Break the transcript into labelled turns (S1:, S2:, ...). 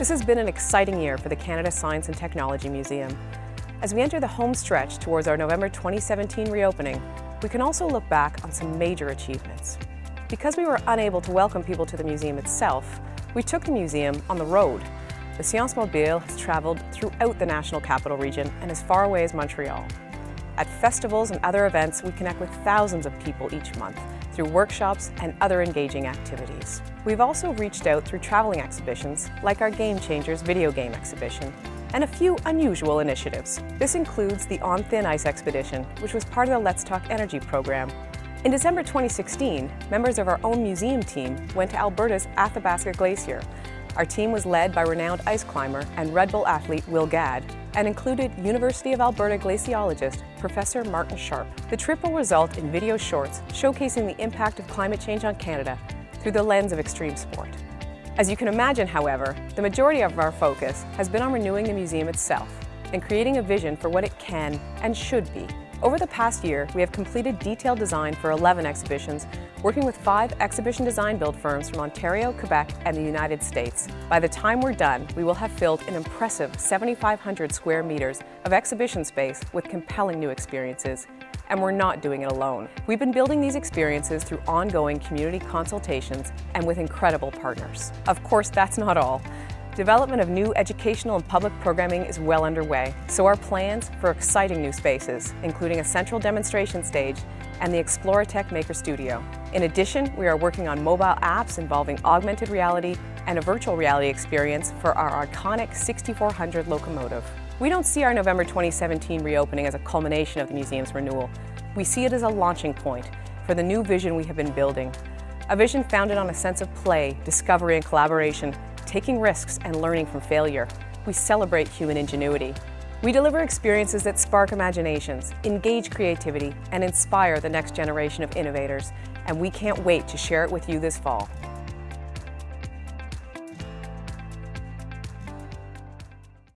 S1: This has been an exciting year for the Canada Science and Technology Museum. As we enter the home stretch towards our November 2017 reopening, we can also look back on some major achievements. Because we were unable to welcome people to the museum itself, we took the museum on the road. The Science Mobile has traveled throughout the National Capital Region and as far away as Montreal. At festivals and other events, we connect with thousands of people each month through workshops and other engaging activities. We've also reached out through traveling exhibitions like our Game Changers video game exhibition and a few unusual initiatives. This includes the On Thin Ice expedition, which was part of the Let's Talk Energy program. In December 2016, members of our own museum team went to Alberta's Athabasca Glacier. Our team was led by renowned ice climber and Red Bull athlete Will Gadd and included University of Alberta glaciologist Professor Martin Sharp. The trip will result in video shorts showcasing the impact of climate change on Canada through the lens of extreme sport. As you can imagine, however, the majority of our focus has been on renewing the museum itself and creating a vision for what it can and should be. Over the past year, we have completed detailed design for 11 exhibitions, working with five exhibition design build firms from Ontario, Quebec, and the United States. By the time we're done, we will have filled an impressive 7,500 square meters of exhibition space with compelling new experiences and we're not doing it alone. We've been building these experiences through ongoing community consultations and with incredible partners. Of course, that's not all. Development of new educational and public programming is well underway, so are plans for exciting new spaces, including a central demonstration stage and the Exploratek Maker Studio. In addition, we are working on mobile apps involving augmented reality and a virtual reality experience for our iconic 6400 locomotive. We don't see our November 2017 reopening as a culmination of the museum's renewal. We see it as a launching point for the new vision we have been building. A vision founded on a sense of play, discovery and collaboration, taking risks and learning from failure. We celebrate human ingenuity. We deliver experiences that spark imaginations, engage creativity, and inspire the next generation of innovators, and we can't wait to share it with you this fall.